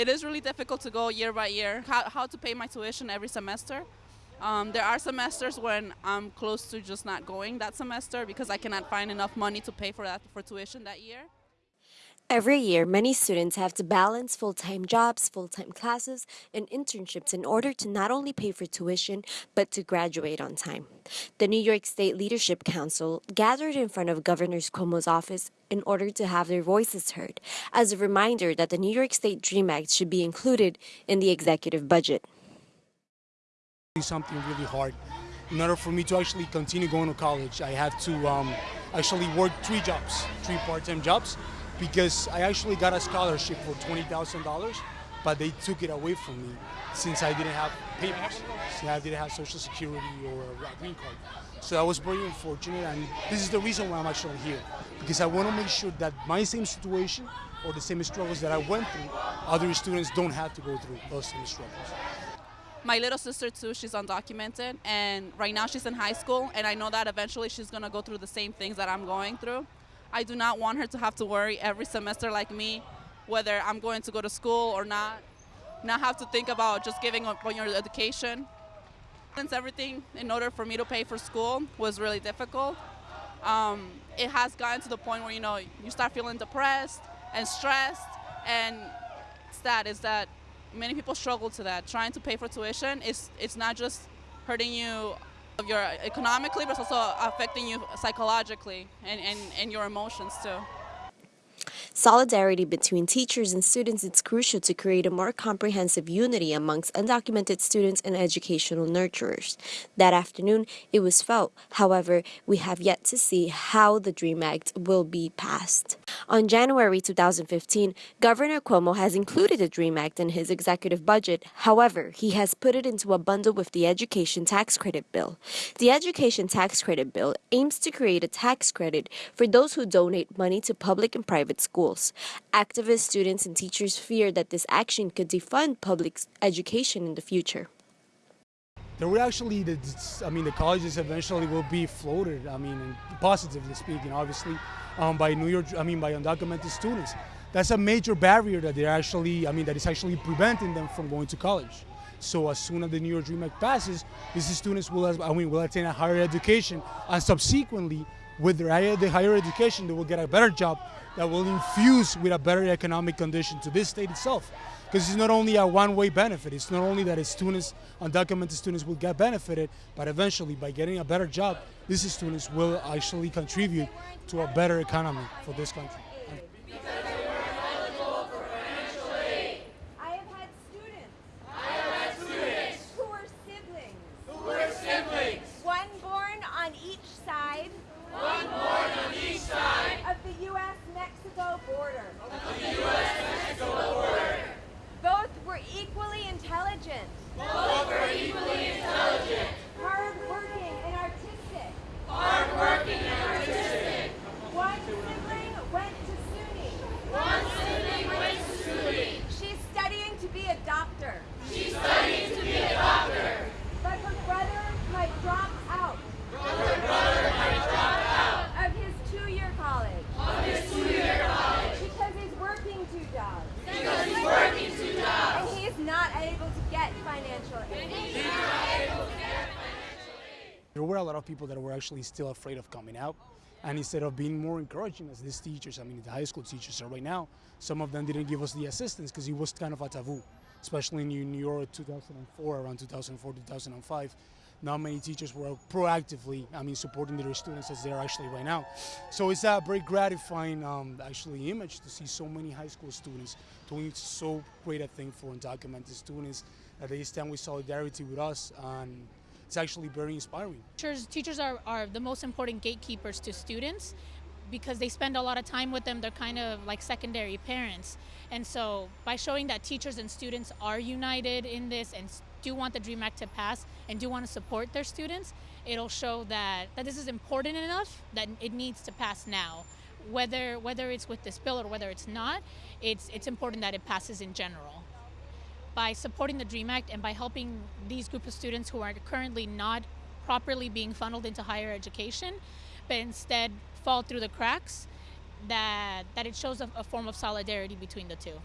It is really difficult to go year by year, how, how to pay my tuition every semester. Um, there are semesters when I'm close to just not going that semester because I cannot find enough money to pay for that for tuition that year. Every year, many students have to balance full time jobs, full time classes, and internships in order to not only pay for tuition, but to graduate on time. The New York State Leadership Council gathered in front of Governor Cuomo's office in order to have their voices heard, as a reminder that the New York State DREAM Act should be included in the executive budget. Something really hard. In order for me to actually continue going to college, I had to um, actually work three jobs, three part time jobs because I actually got a scholarship for $20,000, but they took it away from me since I didn't have papers, since I didn't have social security or a green card. So I was very unfortunate, and this is the reason why I'm actually here, because I want to make sure that my same situation or the same struggles that I went through, other students don't have to go through those same struggles. My little sister too, she's undocumented, and right now she's in high school, and I know that eventually she's gonna go through the same things that I'm going through. I do not want her to have to worry every semester like me, whether I'm going to go to school or not, not have to think about just giving up on your education. Since everything, in order for me to pay for school, was really difficult, um, it has gotten to the point where, you know, you start feeling depressed and stressed, and it's that, is that many people struggle to that. Trying to pay for tuition, is it's not just hurting you you're economically, but it's also affecting you psychologically and, and, and your emotions too. Solidarity between teachers and students is crucial to create a more comprehensive unity amongst undocumented students and educational nurturers. That afternoon, it was felt. However, we have yet to see how the DREAM Act will be passed. On January 2015, Governor Cuomo has included the DREAM Act in his executive budget. However, he has put it into a bundle with the Education Tax Credit Bill. The Education Tax Credit Bill aims to create a tax credit for those who donate money to public and private schools. Activists, students, and teachers fear that this action could defund public education in the future. There will actually, the, I mean, the colleges eventually will be floated. I mean, positively speaking, obviously, um, by New York, I mean, by undocumented students. That's a major barrier that they're actually, I mean, that is actually preventing them from going to college. So as soon as the New York Dream Act passes, these students will, I mean, will attain a higher education, and subsequently, with their higher, the higher education, they will get a better job that will infuse with a better economic condition to this state itself. Because it's not only a one-way benefit. It's not only that students, undocumented students will get benefited, but eventually by getting a better job, these students will actually contribute to a better economy for this country. Both are equally There were a lot of people that were actually still afraid of coming out. And instead of being more encouraging as these teachers, I mean, the high school teachers are right now, some of them didn't give us the assistance because it was kind of a taboo, especially in New York 2004, around 2004, 2005. Not many teachers were proactively, I mean, supporting their students as they are actually right now. So it's a very gratifying, um, actually, image to see so many high school students doing so great a thing for undocumented students, that they stand with solidarity with us. And it's actually very inspiring. Teachers, teachers are, are the most important gatekeepers to students because they spend a lot of time with them. They're kind of like secondary parents. And so by showing that teachers and students are united in this and do want the DREAM Act to pass and do want to support their students, it'll show that, that this is important enough that it needs to pass now. Whether, whether it's with this bill or whether it's not, it's, it's important that it passes in general by supporting the DREAM Act and by helping these group of students who are currently not properly being funneled into higher education, but instead fall through the cracks, that, that it shows a, a form of solidarity between the two.